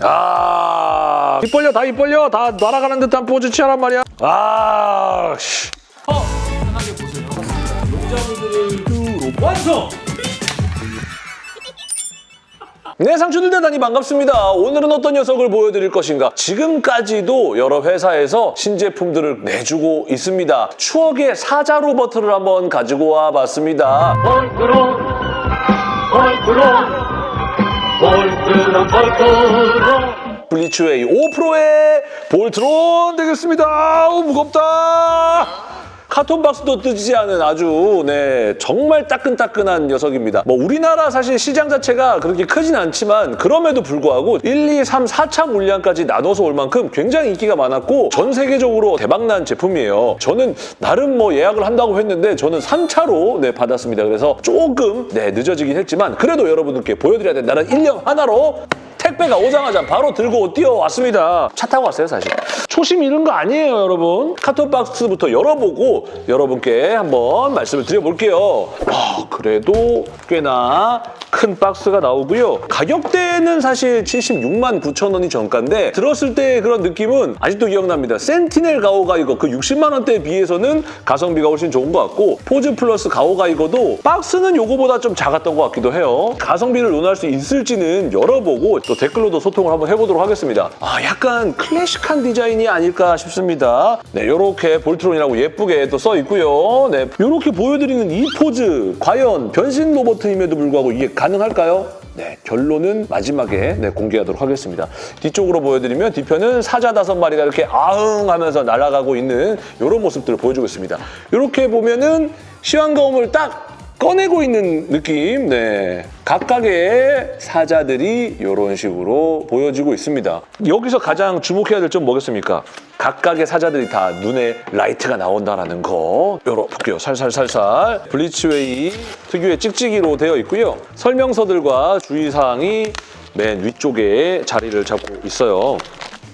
아, 입 벌려, 다 입 벌려. 다 날아가는 듯한 포즈 취하란 말이야. 아, 씨. 편하게 보세요. 용자분들을 완성! 네, 상추들 대단히 반갑습니다. 오늘은 어떤 녀석을 보여드릴 것인가? 지금까지도 여러 회사에서 신제품들을 내주고 있습니다. 추억의 사자 로버트를 한번 가지고 와봤습니다. 볼트론 볼트론 볼트론 볼트론 블리츠웨이 5프로의 볼트론 되겠습니다. 아우, 무겁다. carton 박스도 뜨지 않은 아주 네 정말 따끈따끈한 녀석입니다. 뭐 우리나라 사실 시장 자체가 그렇게 크진 않지만 그럼에도 불구하고 1, 2, 3, 4차 물량까지 나눠서 올 만큼 굉장히 인기가 많았고 전 세계적으로 대박난 제품이에요. 저는 나름 뭐 예약을 한다고 했는데 저는 3차로 네 받았습니다. 그래서 조금 네 늦어지긴 했지만 그래도 여러분들께 보여드려야 된다는 일념 하나로 택배가 오자마자 바로 들고 뛰어왔습니다. 차 타고 왔어요, 사실. 초심 잃은 거 아니에요, 여러분. carton 박스부터 열어보고 여러분께 한번 말씀을 드려볼게요. 아, 그래도 꽤나 큰 박스가 나오고요. 가격대는 사실 76만 9천 원이 정가인데 들었을 때 그런 느낌은 아직도 기억납니다. 센티넬 가오가이거 그 60만 원대에 비해서는 가성비가 훨씬 좋은 것 같고 포즈 플러스 가오가이거도 박스는 요거보다 좀 작았던 것 같기도 해요. 가성비를 논할 수 있을지는 열어보고 또 댓글로도 소통을 한번 해보도록 하겠습니다. 아, 약간 클래식한 디자인이 아닐까 싶습니다. 네, 요렇게 볼트론이라고 예쁘게 또 써 있고요. 네, 요렇게 보여드리는 이 포즈 과연 변신 로보트임에도 불구하고 이게 가능할까요? 네, 결론은 마지막에 네, 공개하도록 하겠습니다. 뒤쪽으로 보여드리면 뒤편은 사자 다섯 마리가 이렇게 아흥 하면서 날아가고 있는 이런 모습들을 보여주고 있습니다. 이렇게 보면은 십왕검을 딱 꺼내고 있는 느낌, 네. 각각의 사자들이 이런 식으로 보여지고 있습니다. 여기서 가장 주목해야 될 점 뭐겠습니까? 각각의 사자들이 다 눈에 라이트가 나온다는 거. 열어볼게요. 살살살살. 블리츠웨이 특유의 찍찍이로 되어 있고요. 설명서들과 주의사항이 맨 위쪽에 자리를 잡고 있어요.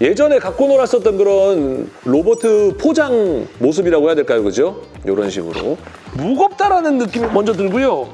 예전에 갖고 놀았었던 그런 로버트 포장 모습이라고 해야 될까요? 그죠? 이런 식으로. 무겁다라는 느낌이 먼저 들고요.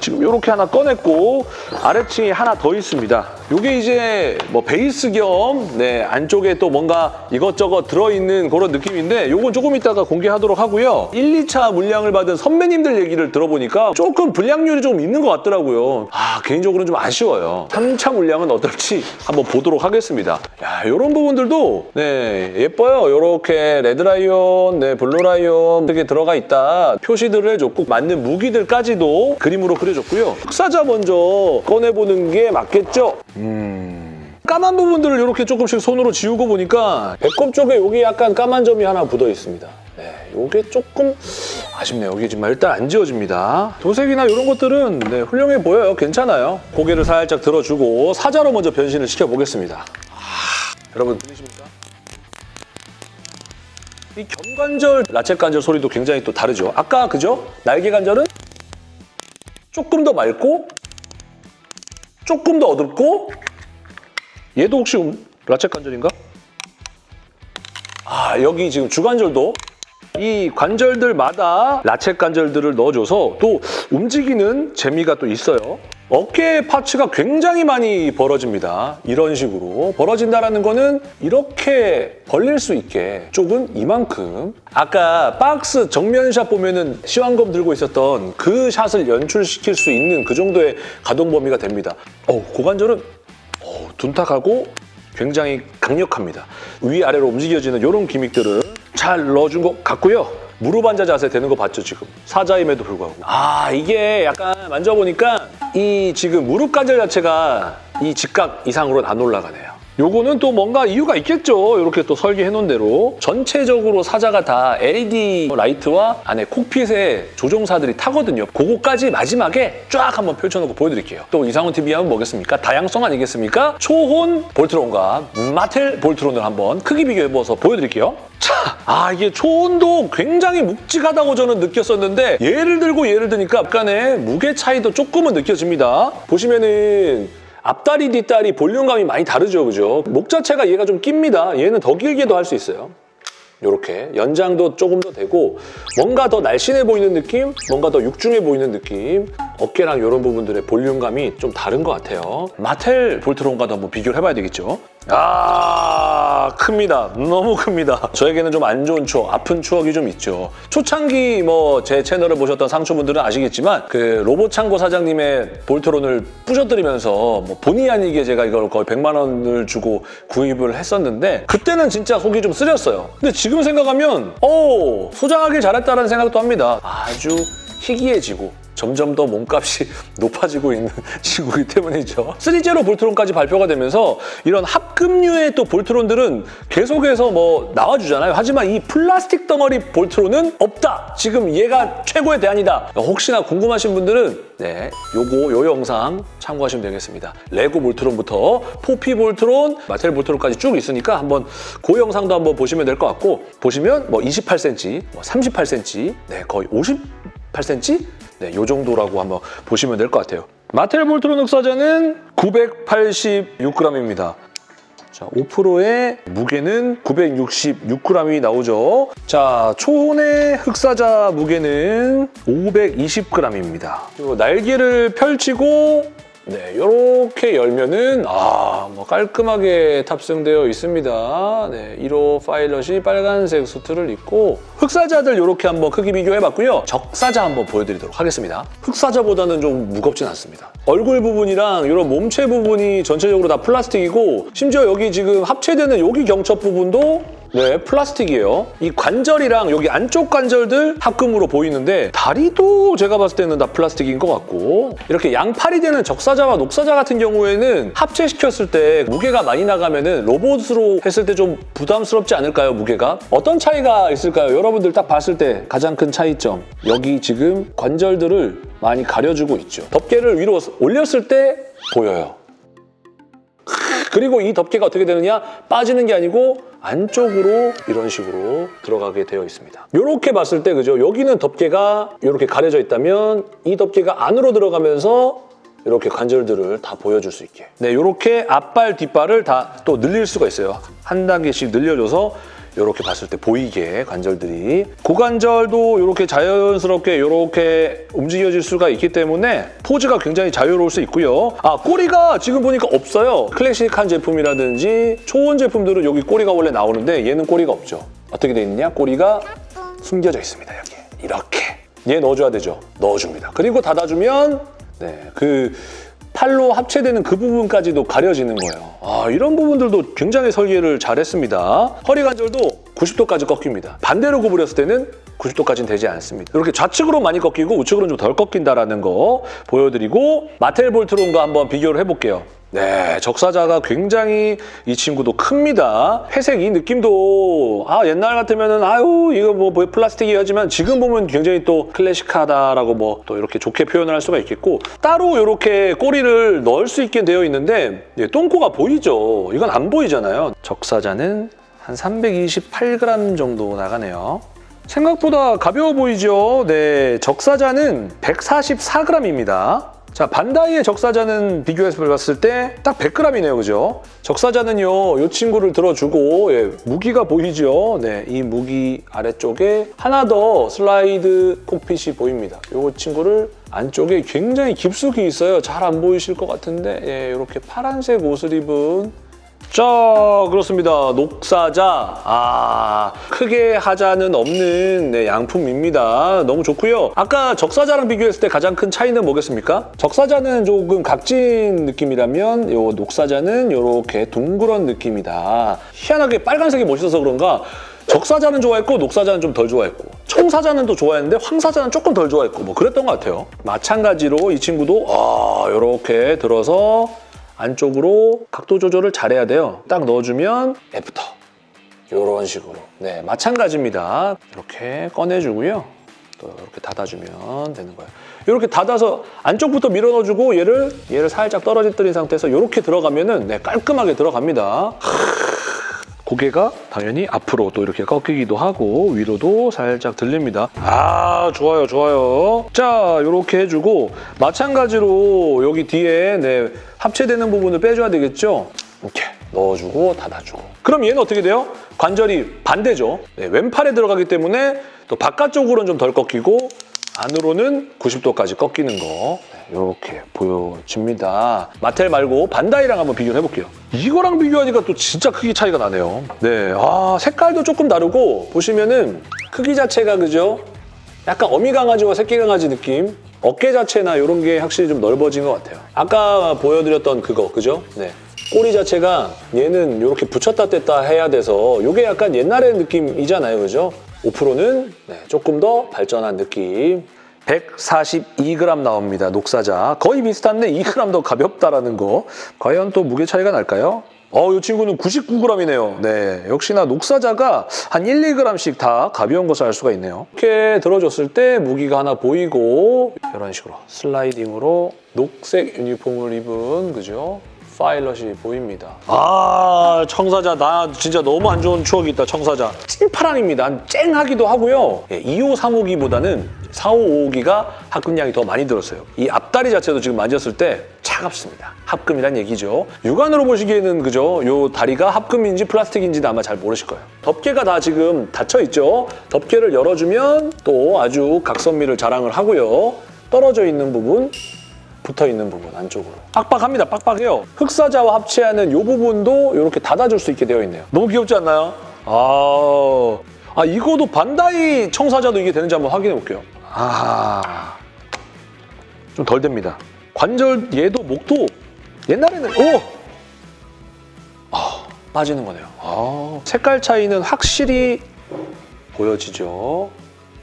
지금 이렇게 하나 꺼냈고 아래층에 하나 더 있습니다. 이게 이제 뭐 베이스 겸 네, 안쪽에 또 뭔가 이것저것 들어있는 그런 느낌인데 이건 조금 이따가 공개하도록 하고요. 1, 2차 물량을 받은 선배님들 얘기를 들어보니까 조금 불량률이 좀 있는 것 같더라고요. 아 개인적으로는 좀 아쉬워요. 3차 물량은 어떨지 한번 보도록 하겠습니다. 야 이런 부분들도 네 예뻐요. 이렇게 레드라이온, 네 블루라이온 이렇게 들어가 있다. 표시들을 해줬고 맞는 무기들까지도 그림으로 그려줬고요. 흑사자 먼저 꺼내보는 게 맞겠죠? 까만 부분들을 이렇게 조금씩 손으로 지우고 보니까 배꼽 쪽에 여기 약간 까만 점이 하나 묻어 있습니다. 네, 이게 조금 아쉽네요. 여기 지금 일단 안 지워집니다. 도색이나 이런 것들은 네, 훌륭해 보여요. 괜찮아요. 고개를 살짝 들어주고 사자로 먼저 변신을 시켜보겠습니다. 아, 여러분? 이 견관절, 라쳇 관절 소리도 굉장히 또 다르죠. 아까 그죠? 날개 관절은 조금 더 맑고 조금 더 어둡고 얘도 혹시 음- 라쳇 관절인가? 아 여기 지금 주관절도 이 관절들마다 라쳇 관절들을 넣어줘서 또 움직이는 재미가 또 있어요. 어깨 파츠가 굉장히 많이 벌어집니다. 이런 식으로. 벌어진다는 거는 이렇게 벌릴 수 있게 쪽은 이만큼. 아까 박스 정면샷 보면 은 시황검 들고 있었던 그 샷을 연출시킬 수 있는 그 정도의 가동 범위가 됩니다. 어, 고관절은 어, 둔탁하고 굉장히 강력합니다. 위아래로 움직여지는 이런 기믹들을 잘 넣어준 것 같고요. 무릎 앉아 자세 되는 거 봤죠, 지금? 사자임에도 불구하고. 아, 이게 약간 만져보니까 이 지금 무릎 관절 자체가 이 직각 이상으로는 안 올라가네 요. 요거는 또 뭔가 이유가 있겠죠. 이렇게 또 설계해 놓은 대로. 전체적으로 사자가 다 LED 라이트와 안에 cockpit에 조종사들이 타거든요. 그거까지 마지막에 쫙 한번 펼쳐놓고 보여드릴게요. 또 이상훈 TV 하면 뭐겠습니까? 다양성 아니겠습니까? 초혼 볼트론과 마텔 볼트론을 한번 크기 비교해보아서 보여드릴게요. 자, 아 이게 초혼도 굉장히 묵직하다고 저는 느꼈었는데 얘를 들고 얘를 드니까 약간의 무게 차이도 조금은 느껴집니다. 보시면은 앞다리, 뒷다리 볼륨감이 많이 다르죠, 그죠? 목 자체가 얘가 좀 깁니다. 얘는 더 길게도 할 수 있어요. 이렇게 연장도 조금 더 되고 뭔가 더 날씬해 보이는 느낌, 뭔가 더 육중해 보이는 느낌 어깨랑 이런 부분들의 볼륨감이 좀 다른 것 같아요. 마텔 볼트론과도 한번 비교를 해봐야 되겠죠. 아 큽니다. 너무 큽니다. 저에게는 좀 안 좋은 추억, 아픈 추억이 좀 있죠. 초창기 뭐 제 채널을 보셨던 상초분들은 아시겠지만 그 로봇 창고 사장님의 볼트론을 부셔뜨리면서 뭐 본의 아니게 제가 이걸 거의 100만 원을 주고 구입을 했었는데 그때는 진짜 속이 좀 쓰렸어요. 근데 지금 생각하면 어 소장하길 잘했다는 생각도 합니다. 아주 희귀해지고 점점 더 몸값이 높아지고 있는 친구이기 때문이죠. 3제로 볼트론까지 발표가 되면서 이런 합금류의 또 볼트론들은 계속해서 뭐 나와주잖아요. 하지만 이 플라스틱 덩어리 볼트론은 없다. 지금 얘가 최고의 대안이다. 혹시나 궁금하신 분들은 네, 요거 요 영상 참고하시면 되겠습니다. 레고 볼트론부터 포피 볼트론, 마텔 볼트론까지 쭉 있으니까 한번 그 영상도 한번 보시면 될 것 같고 보시면 뭐 28cm, 뭐 38cm, 네 거의 58cm 네, 요 정도라고 한번 보시면 될 것 같아요. 마텔 볼트론 흑사자는 986g입니다. 자, 5%의 무게는 966g이 나오죠. 자, 초혼의 흑사자 무게는 520g입니다. 그리고 날개를 펼치고 네, 이렇게 열면은 아, 뭐 깔끔하게 탑승되어 있습니다. 네, 1호 파일럿이 빨간색 수트를 입고 흑사자들 이렇게 한번 크기 비교해봤고요. 적사자 한번 보여드리도록 하겠습니다. 흑사자보다는 좀 무겁진 않습니다. 얼굴 부분이랑 이런 몸체 부분이 전체적으로 다 플라스틱이고 심지어 여기 지금 합체되는 여기 경첩 부분도 네, 플라스틱이에요. 이 관절이랑 여기 안쪽 관절들 합금으로 보이는데 다리도 제가 봤을 때는 다 플라스틱인 것 같고 이렇게 양팔이 되는 적사자와 녹사자 같은 경우에는 합체시켰을 때 무게가 많이 나가면 은 로봇으로 했을 때 좀 부담스럽지 않을까요, 무게가? 어떤 차이가 있을까요? 여러분들 딱 봤을 때 가장 큰 차이점. 여기 지금 관절들을 많이 가려주고 있죠. 덮개를 위로 올렸을 때 보여요. 그리고 이 덮개가 어떻게 되느냐? 빠지는 게 아니고 안쪽으로 이런 식으로 들어가게 되어 있습니다. 이렇게 봤을 때 그죠? 여기는 덮개가 이렇게 가려져 있다면 이 덮개가 안으로 들어가면서 이렇게 관절들을 다 보여줄 수 있게. 네, 이렇게 앞발, 뒷발을 다 또 늘릴 수가 있어요. 한 단계씩 늘려줘서 이렇게 봤을 때 보이게 관절들이 고관절도 이렇게 자연스럽게 이렇게 움직여질 수가 있기 때문에 포즈가 굉장히 자유로울 수 있고요. 아 꼬리가 지금 보니까 없어요. 클래식한 제품이라든지 초원 제품들은 여기 꼬리가 원래 나오는데 얘는 꼬리가 없죠. 어떻게 돼 있느냐? 꼬리가 숨겨져 있습니다. 여기 이렇게 얘 넣어줘야 되죠. 넣어줍니다. 그리고 닫아주면 네, 그 팔로 합체되는 그 부분까지도 가려지는 거예요. 아, 이런 부분들도 굉장히 설계를 잘했습니다. 허리 관절도 90도까지 꺾입니다. 반대로 구부렸을 때는 90도까지는 되지 않습니다. 이렇게 좌측으로 많이 꺾이고 우측으로는 좀 덜 꺾인다라는 거 보여드리고 마텔 볼트론과 한번 비교를 해볼게요. 네, 적사자가 굉장히 이 친구도 큽니다. 회색 이 느낌도 아 옛날 같으면은 아유 이거 뭐 플라스틱이었지만 지금 보면 굉장히 또 클래식하다라고 뭐 또 이렇게 좋게 표현을 할 수가 있겠고 따로 이렇게 꼬리를 넣을 수 있게 되어 있는데 예, 똥꼬가 보이죠. 이건 안 보이잖아요. 적사자는 한 328g 정도 나가네요. 생각보다 가벼워 보이죠? 네, 적사자는 144g입니다. 자, 반다이의 적사자는 비교해서 봤을 때 딱 100g이네요, 그죠? 적사자는요, 이 친구를 들어주고 예, 무기가 보이죠? 네, 이 무기 아래쪽에 하나 더 슬라이드 콕핏이 보입니다. 이 친구를 안쪽에 굉장히 깊숙이 있어요. 잘 안 보이실 것 같은데 예, 이렇게 파란색 옷을 입은 자 그렇습니다. 녹사자. 아 크게 하자는 없는 네, 양품입니다. 너무 좋고요. 아까 적사자랑 비교했을 때 가장 큰 차이는 뭐겠습니까? 적사자는 조금 각진 느낌이라면 요 녹사자는 이렇게 둥그런 느낌이다. 희한하게 빨간색이 멋있어서 그런가? 적사자는 좋아했고 녹사자는 좀 덜 좋아했고. 청사자는 또 좋아했는데 황사자는 조금 덜 좋아했고. 뭐 그랬던 것 같아요. 마찬가지로 이 친구도 아 이렇게 들어서 안쪽으로 각도 조절을 잘해야 돼요. 딱 넣어주면 after. 이런 식으로. 네, 마찬가지입니다. 이렇게 꺼내주고요. 또 이렇게 닫아주면 되는 거예요. 이렇게 닫아서 안쪽부터 밀어 넣어주고 얘를 얘를 살짝 떨어뜨린 상태에서 이렇게 들어가면 은 네, 깔끔하게 들어갑니다. 고개가 당연히 앞으로 또 이렇게 꺾이기도 하고 위로도 살짝 들립니다. 아 좋아요 좋아요. 자 이렇게 해주고 마찬가지로 여기 뒤에 네, 합체되는 부분을 빼줘야 되겠죠. 이렇게 넣어주고 닫아주고. 그럼 얘는 어떻게 돼요? 관절이 반대죠. 네, 왼팔에 들어가기 때문에 또 바깥쪽으로는 좀 덜 꺾이고 안으로는 90도까지 꺾이는 거 이렇게 보여집니다. 마텔 말고 반다이랑 한번 비교를 해볼게요. 이거랑 비교하니까 또 진짜 크기 차이가 나네요. 네, 아 색깔도 조금 다르고 보시면은 크기 자체가 그죠? 약간 어미 강아지와 새끼 강아지 느낌. 어깨 자체나 이런 게 확실히 좀 넓어진 것 같아요. 아까 보여드렸던 그거, 그죠? 네. 꼬리 자체가 얘는 이렇게 붙였다 뗐다 해야 돼서 이게 약간 옛날의 느낌이잖아요, 그죠? 5%는 네, 조금 더 발전한 느낌. 142g 나옵니다, 녹사자. 거의 비슷한데 2g 더 가볍다라는 거. 과연 또 무게 차이가 날까요? 어, 이 친구는 99g이네요. 네, 역시나 녹사자가 한 1, 2g씩 다 가벼운 것을 알 수가 있네요. 이렇게 들어줬을 때 무기가 하나 보이고 이런 식으로 슬라이딩으로 녹색 유니폼을 입은 그죠? 파일럿이 보입니다. 아, 청사자. 나 진짜 너무 안 좋은 추억이 있다, 청사자. 찐파랑입니다. 쨍하기도 하고요. 예, 2호 3호기보다는 4호5호기가 합금량이 더 많이 들었어요. 이 앞다리 자체도 지금 만졌을 때 차갑습니다. 합금이란 얘기죠. 육안으로 보시기에는 그죠? 요 다리가 합금인지 플라스틱인지는 아마 잘 모르실 거예요. 덮개가 다 지금 닫혀 있죠. 덮개를 열어주면 또 아주 각선미를 자랑을 하고요. 떨어져 있는 부분 붙어 있는 부분 안쪽으로. 빡빡합니다. 빡빡해요. 흑사자와 합체하는 이 부분도 이렇게 닫아줄 수 있게 되어 있네요. 너무 귀엽지 않나요? 아, 아 이거도 반다이 청사자도 이게 되는지 한번 확인해 볼게요. 아 좀 덜 됩니다. 관절 얘도 목도 옛날에는 오! 아, 빠지는 거네요. 아, 색깔 차이는 확실히 보여지죠.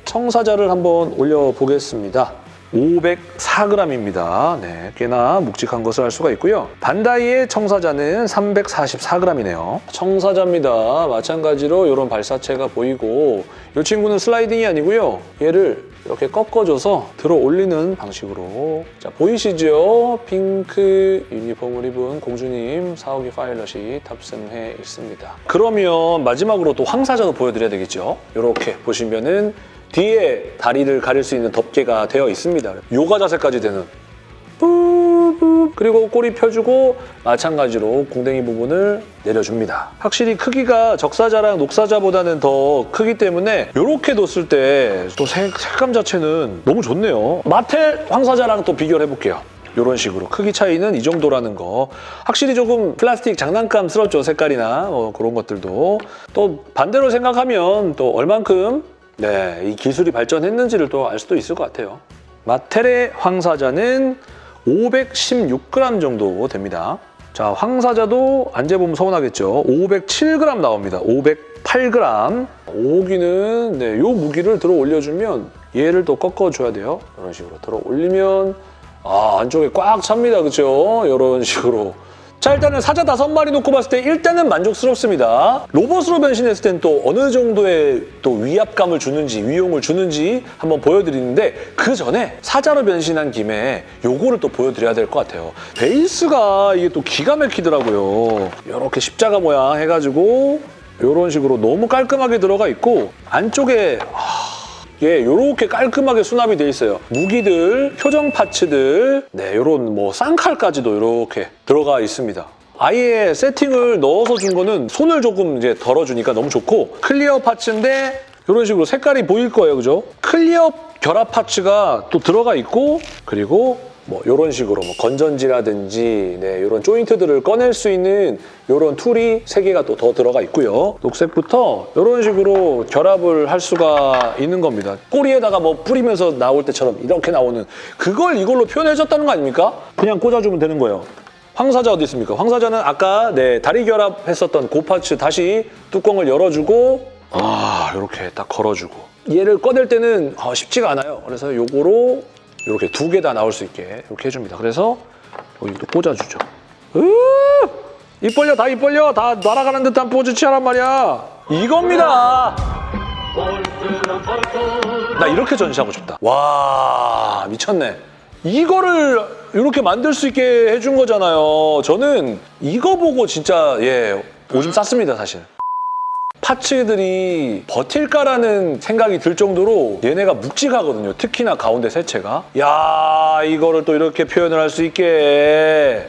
청사자를 한번 올려보겠습니다. 504g입니다. 네, 꽤나 묵직한 것을 알 수가 있고요. 반다이의 청사자는 344g이네요. 청사자입니다. 마찬가지로 이런 발사체가 보이고 이 친구는 슬라이딩이 아니고요. 얘를 이렇게 꺾어줘서 들어 올리는 방식으로 자 보이시죠? 핑크 유니폼을 입은 공주님 사오기 파일럿이 탑승해 있습니다. 그러면 마지막으로 또 황사자도 보여드려야 되겠죠? 이렇게 보시면은 뒤에 다리를 가릴 수 있는 덮개가 되어 있습니다. 요가 자세까지 되는 그리고 꼬리 펴주고 마찬가지로 궁뎅이 부분을 내려줍니다. 확실히 크기가 적사자랑 녹사자보다는 더 크기 때문에 이렇게 뒀을 때 또 색감 자체는 너무 좋네요. 마텔 황사자랑 또 비교를 해볼게요. 이런 식으로 크기 차이는 이 정도라는 거 확실히 조금 플라스틱 장난감스럽죠 색깔이나 뭐 그런 것들도 또 반대로 생각하면 또 얼만큼 네, 이 기술이 발전했는지를 또 알 수도 있을 것 같아요. 마텔의 황사자는 516g 정도 됩니다. 자, 황사자도 안 재보면 서운하겠죠. 507g 나옵니다. 508g. 오기는 네, 요 무기를 들어 올려주면 얘를 또 꺾어줘야 돼요. 이런 식으로 들어 올리면 아, 안쪽에 꽉 찹니다. 그죠? 이런 식으로. 자 일단은 사자 다섯 마리 놓고 봤을 때 일단은 만족스럽습니다. 로봇으로 변신했을 땐 또 어느 정도의 또 위압감을 주는지 위용을 주는지 한번 보여드리는데 그 전에 사자로 변신한 김에 요거를 또 보여드려야 될 것 같아요. 베이스가 이게 또 기가 막히더라고요. 이렇게 십자가 모양 해가지고 이런 식으로 너무 깔끔하게 들어가 있고 안쪽에 예, 이렇게 깔끔하게 수납이 돼 있어요. 무기들, 표정 파츠들, 네, 이런 뭐 쌍칼까지도 이렇게 들어가 있습니다. 아예 세팅을 넣어서 준 거는 손을 조금 이제 덜어주니까 너무 좋고 clear parts인데 이런 식으로 색깔이 보일 거예요, 그죠? clear 결합 parts가 또 들어가 있고 그리고 뭐 이런 식으로 뭐 건전지라든지 네, 이런 조인트들을 꺼낼 수 있는 이런 tool이 세 개가 또 더 들어가 있고요. 녹색부터 이런 식으로 결합을 할 수가 있는 겁니다. 꼬리에다가 뭐 뿌리면서 나올 때처럼 이렇게 나오는 그걸 이걸로 표현해줬다는 거 아닙니까? 그냥 꽂아주면 되는 거예요. 황사자 어디 있습니까? 황사자는 아까 네, 다리 결합했었던 고파츠 다시 뚜껑을 열어주고 아 이렇게 딱 걸어주고 얘를 꺼낼 때는 아, 쉽지가 않아요. 그래서 요거로 이렇게 두 개 다 나올 수 있게 이렇게 해줍니다. 그래서 여기 또 꽂아주죠. 으! 입 벌려 다 입 벌려 다 날아가는 듯한 포즈 취하란 말이야. 이겁니다. 나 이렇게 전시하고 싶다. 와 미쳤네. 이거를 이렇게 만들 수 있게 해준 거잖아요. 저는 이거 보고 진짜 예 오줌 쌌습니다 사실. 파츠들이 버틸까라는 생각이 들 정도로 얘네가 묵직하거든요. 특히나 가운데 세체가. 야 이거를 또 이렇게 표현을 할 수 있게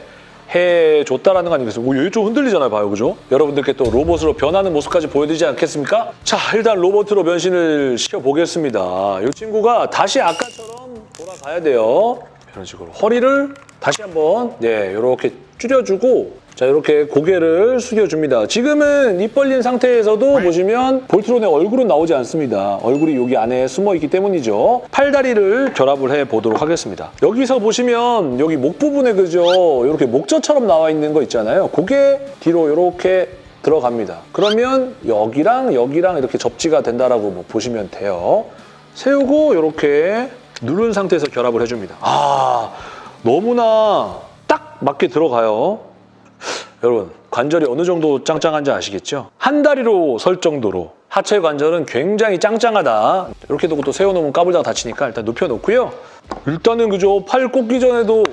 해줬다라는 거? 오, 여기 좀 흔들리잖아요, 봐요, 그죠? 여러분들께 또 로봇으로 변하는 모습까지 보여드리지 않겠습니까? 자, 일단 로봇으로 변신을 시켜보겠습니다. 이 친구가 다시 아까처럼 돌아가야 돼요. 이런 식으로 허리를 다시 한번 네 이렇게 줄여주고 자 이렇게 고개를 숙여줍니다. 지금은 입 벌린 상태에서도 보시면 볼트론의 얼굴은 나오지 않습니다. 얼굴이 여기 안에 숨어 있기 때문이죠. 팔다리를 결합을 해 보도록 하겠습니다. 여기서 보시면 여기 목 부분에 그죠 이렇게 목젖처럼 나와 있는 거 있잖아요. 고개 뒤로 이렇게 들어갑니다. 그러면 여기랑 여기랑 이렇게 접지가 된다라고 뭐 보시면 돼요. 세우고 이렇게 누른 상태에서 결합을 해줍니다. 아 너무나 딱 맞게 들어가요. 여러분 관절이 어느 정도 짱짱한지 아시겠죠? 한 다리로 설 정도로 하체 관절은 굉장히 짱짱하다. 이렇게 두고 또 세워놓으면 까불다가 다치니까 일단 눕혀놓고요. 일단은 그죠 팔 꽂기 전에도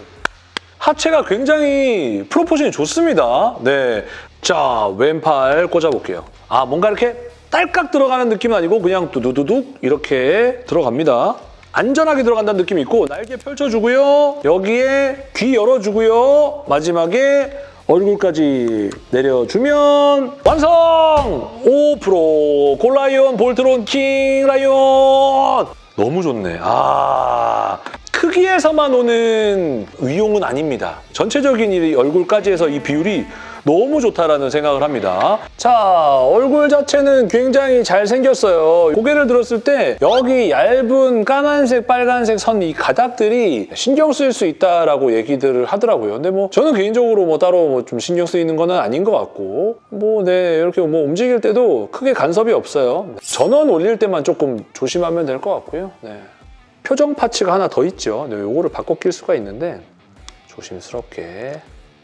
하체가 굉장히 프로포션이 좋습니다. 네. 자, 왼팔 꽂아볼게요. 아, 뭔가 이렇게 딸깍 들어가는 느낌은 아니고 그냥 두두두둑 이렇게 들어갑니다. 안전하게 들어간다는 느낌이 있고 날개 펼쳐주고요. 여기에 귀 열어주고요. 마지막에 얼굴까지 내려주면 완성! 5% 골라이온 볼트론 킹 라이온! 너무 좋네. 아 크기에서만 오는 위용은 아닙니다. 전체적인 이 얼굴까지 해서 이 비율이 너무 좋다라는 생각을 합니다. 자, 얼굴 자체는 굉장히 잘생겼어요. 고개를 들었을 때 여기 얇은 까만색, 빨간색 선 이 가닥들이 신경 쓰일 수 있다라고 얘기들을 하더라고요. 근데 뭐 저는 개인적으로 뭐 따로 뭐 좀 신경 쓰이는 거는 아닌 것 같고 뭐 네, 이렇게 뭐 움직일 때도 크게 간섭이 없어요. 전원 올릴 때만 조금 조심하면 될 것 같고요. 네. 표정 파츠가 하나 더 있죠. 네, 요거를 바꿔 낄 수가 있는데 조심스럽게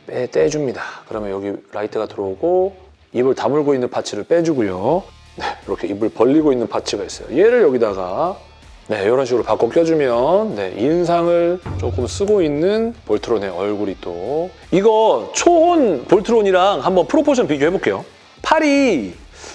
빼, 떼줍니다. 그러면 여기 라이트가 들어오고 입을 다물고 있는 parts를 빼주고요. 네, 이렇게 입을 벌리고 있는 parts가 있어요. 얘를 여기다가 네, 이런 식으로 바꿔 껴주면 네, 인상을 조금 쓰고 있는 볼트론의 얼굴이 또 이거 초혼 볼트론이랑 한번 proportion 비교해볼게요. 팔이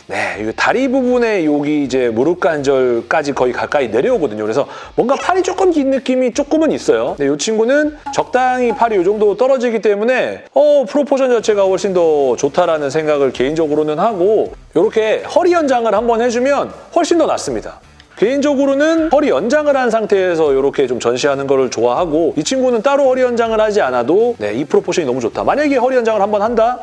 네, 이 다리 부분에 여기 이제 무릎 관절까지 거의 가까이 내려오거든요. 그래서 뭔가 팔이 조금 긴 느낌이 조금은 있어요. 근데 이 친구는 적당히 팔이 이 정도 떨어지기 때문에 어, proportion 자체가 훨씬 더 좋다라는 생각을 개인적으로는 하고 이렇게 허리 연장을 한번 해주면 훨씬 더 낫습니다. 개인적으로는 허리 연장을 한 상태에서 이렇게 좀 전시하는 거를 좋아하고 이 친구는 따로 허리 연장을 하지 않아도 네, 이 proportion이 너무 좋다. 만약에 허리 연장을 한번 한다?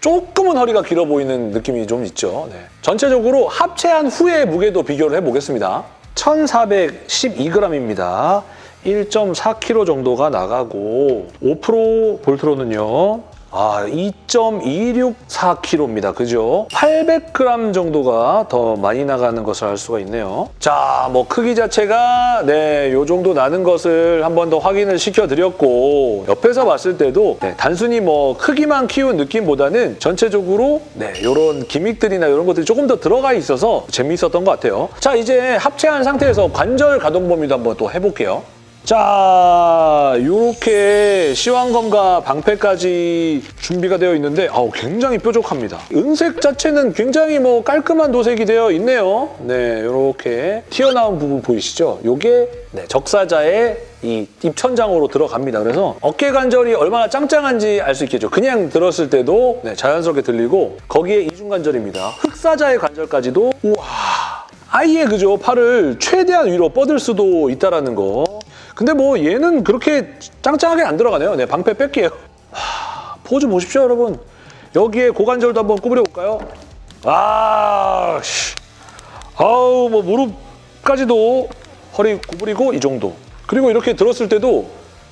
조금은 허리가 길어 보이는 느낌이 좀 있죠. 네. 전체적으로 합체한 후의 무게도 비교를 해보겠습니다. 1412g입니다. 1.4kg 정도가 나가고 5% 볼트로는요. 아, 2.264kg입니다. 그죠? 800g 정도가 더 많이 나가는 것을 알 수가 있네요. 자, 뭐 크기 자체가 네, 요 정도 나는 것을 한 번 더 확인을 시켜드렸고 옆에서 봤을 때도 네, 단순히 뭐 크기만 키운 느낌보다는 전체적으로 네, 이런 기믹들이나 이런 것들이 조금 더 들어가 있어서 재미있었던 것 같아요. 자, 이제 합체한 상태에서 관절 가동 범위도 한번 또 해볼게요. 자, 이렇게 시완검과 방패까지 준비가 되어 있는데 아우 굉장히 뾰족합니다. 은색 자체는 굉장히 뭐 깔끔한 도색이 되어 있네요. 네, 이렇게 튀어나온 부분 보이시죠? 이게 네, 적사자의 이 입천장으로 들어갑니다. 그래서 어깨 관절이 얼마나 짱짱한지 알 수 있겠죠. 그냥 들었을 때도 네, 자연스럽게 들리고 거기에 이중 관절입니다. 흑사자의 관절까지도 우와 아예 그죠 팔을 최대한 위로 뻗을 수도 있다라는 거. 근데 뭐 얘는 그렇게 짱짱하게 안 들어가네요. 네, 방패 뺄게요. 하, 포즈 보십시오, 여러분. 여기에 고관절도 한번 구부려 볼까요? 아, 씨. 아우, 뭐 무릎까지도 허리 구부리고 이 정도. 그리고 이렇게 들었을 때도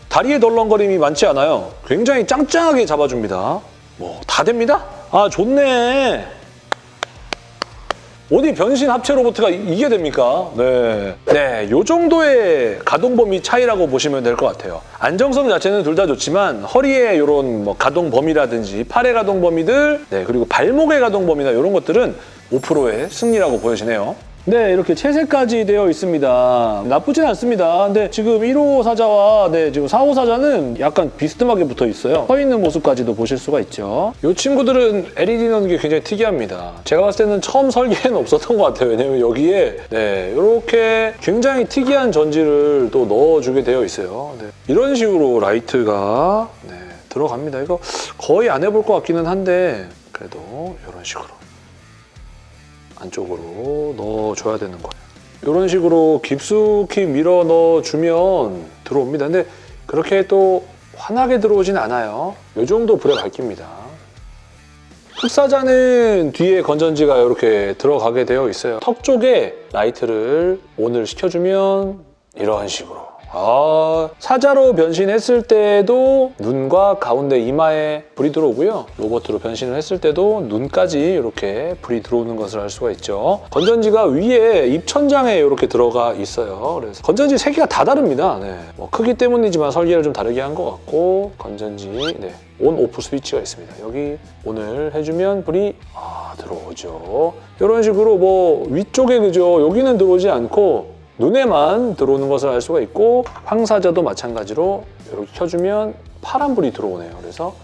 다리에 덜렁거림이 많지 않아요. 굉장히 짱짱하게 잡아줍니다. 뭐 다 됩니다. 아, 좋네. 어디 변신 합체 이- 이게 됩니까? 네. 네, 요 정도의 가동 범위 차이라고 보시면 될 것 같아요. 안정성 자체는 둘 다 좋지만 허리의 이런 뭐 가동 범위라든지 팔의 가동 범위들, 네, 그리고 발목의 가동 범위나 이런 것들은 5%의 승리라고 보여지네요. 네, 이렇게 채색까지 되어 있습니다. 나쁘진 않습니다. 근데 지금 1호 사자와 네, 지금 4호 사자는 약간 비스듬하게 붙어 있어요. 서 있는 모습까지도 보실 수가 있죠. 이 친구들은 LED 넣는 게 굉장히 특이합니다. 제가 봤을 때는 처음 설계에는 없었던 것 같아요. 왜냐면 여기에 네, 이렇게 굉장히 특이한 전지를 또 넣어주게 되어 있어요. 네. 이런 식으로 라이트가 네, 들어갑니다. 이거 거의 안 해볼 것 같기는 한데 그래도 이런 식으로 안쪽으로 넣어줘야 되는 거예요. 이런 식으로 깊숙이 밀어 넣어주면 들어옵니다. 근데 그렇게 또 환하게 들어오진 않아요. 이 정도 불에 밝힙니다. 흑사자는 뒤에 건전지가 이렇게 들어가게 되어 있어요. 턱 쪽에 라이트를 on을 시켜주면 이런 식으로. 아, 사자로 변신했을 때도 눈과 가운데 이마에 불이 들어오고요. 로봇으로 변신을 했을 때도 눈까지 이렇게 불이 들어오는 것을 알 수가 있죠. 건전지가 위에 입천장에 이렇게 들어가 있어요. 그래서 건전지 세 개가 다 다릅니다. 네. 뭐 크기 때문이지만 설계를 좀 다르게 한 것 같고 건전지 네. 온 오프 스위치가 있습니다. 여기 온을 해주면 불이 아, 들어오죠. 이런 식으로 뭐 위쪽에 그죠? 여기는 들어오지 않고 눈에만 들어오는 것을 알 수가 있고 황사자도 마찬가지로 이렇게 켜주면 파란 불이 들어오네요. 그래서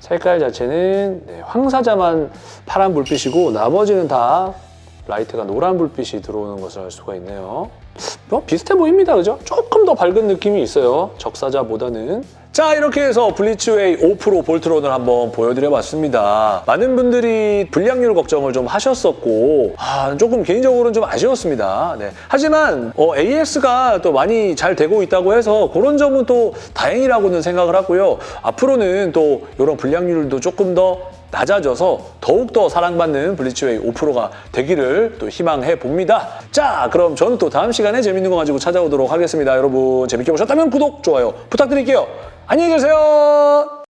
색깔 자체는 네, 황사자만 파란 불빛이고 나머지는 다 라이트가 노란 불빛이 들어오는 것을 알 수가 있네요. 뭐 비슷해 보입니다. 그죠? 조금 더 밝은 느낌이 있어요. 적사자보다는. 자 이렇게 해서 블리츠웨이 5PRO 볼트론을 한번 보여드려봤습니다. 많은 분들이 불량률 걱정을 좀 하셨었고 아, 조금 개인적으로는 좀 아쉬웠습니다. 네. 하지만 어, AS가 또 많이 잘 되고 있다고 해서 그런 점은 또 다행이라고는 생각을 하고요. 앞으로는 또 이런 불량률도 조금 더 낮아져서 더욱더 사랑받는 블리츠웨이 5%가 되기를 또 희망해 봅니다. 자, 그럼 저는 또 다음 시간에 재밌는 거 가지고 찾아오도록 하겠습니다. 여러분 재밌게 보셨다면 구독, 좋아요 부탁드릴게요. 안녕히 계세요.